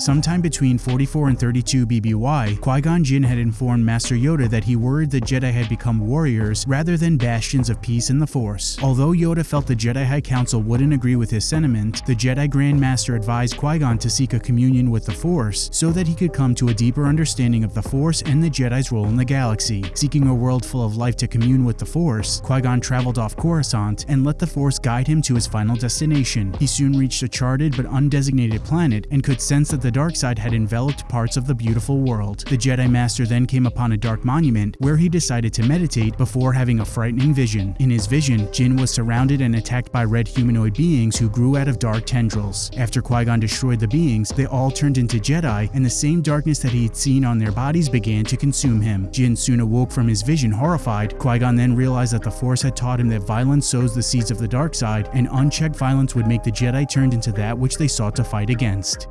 Sometime between 44 and 32 BBY, Qui-Gon Jinn had informed Master Yoda that he worried the Jedi had become warriors rather than bastions of peace in the Force. Although Yoda felt the Jedi High Council wouldn't agree with his sentiment, the Jedi Grand Master advised Qui-Gon to seek a communion with the Force so that he could come to a deeper understanding of the Force and the Jedi's role in the galaxy. Seeking a world full of life to commune with the Force, Qui-Gon traveled off Coruscant and let the Force guide him to his final destination. He soon reached a charted but undesignated planet and could sense that the dark side had enveloped parts of the beautiful world. The Jedi Master then came upon a dark monument where he decided to meditate before having a frightening vision. In his vision, Jinn was surrounded and attacked by red humanoid beings who grew out of dark tendrils. After Qui-Gon destroyed the beings, they all turned into Jedi, and the same darkness that he had seen on their bodies began to consume him. Jinn soon awoke from his vision horrified. Qui-Gon then realized that the Force had taught him that violence sows the seeds of the dark side, and unchecked violence would make the Jedi turned into that which they sought to fight against.